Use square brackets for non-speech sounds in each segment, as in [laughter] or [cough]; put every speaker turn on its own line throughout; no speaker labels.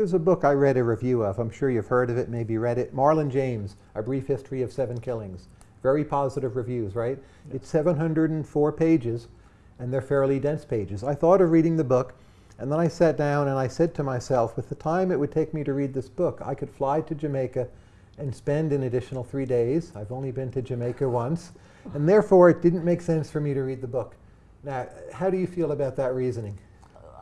there's a book I read a review of. I'm sure you've heard of it, maybe read it. Marlon James, A Brief History of Seven Killings. Very positive reviews, right?
Yeah.
It's 704 pages, and they're fairly dense pages. I thought of reading the book, and then I sat down and I said to myself, with the time it would take me to read this book, I could fly to Jamaica and spend an additional three days. I've only been to Jamaica once, and therefore it didn't make sense for me to read the book. Now, how do you feel about that reasoning?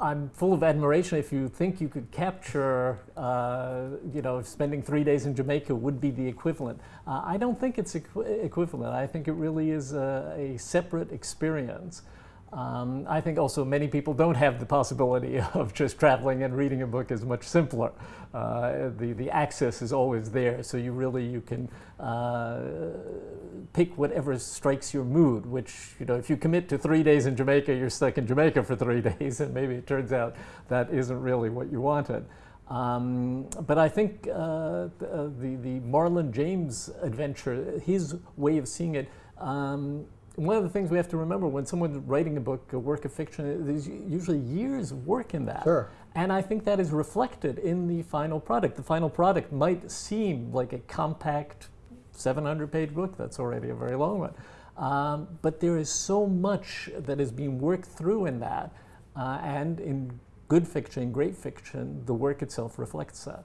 I'm full of admiration if you think you could capture, uh, you know, spending three days in Jamaica would be the equivalent. Uh, I don't think it's equi equivalent. I think it really is a, a separate experience. Um, I think also many people don't have the possibility [laughs] of just traveling and reading a book is much simpler. Uh, the, the access is always there, so you really, you can uh, pick whatever strikes your mood, which, you know, if you commit to three days in Jamaica, you're stuck in Jamaica for three [laughs] days, and maybe it turns out that isn't really what you wanted. Um, but I think uh, the, the Marlon James adventure, his way of seeing it, um, one of the things we have to remember when someone's writing a book, a work of fiction, there's usually years of work in that.
Sure.
And I think that is reflected in the final product. The final product might seem like a compact 700 page book, that's already a very long one. Um, but there is so much that is being worked through in that. Uh, and in good fiction, great fiction, the work itself reflects that.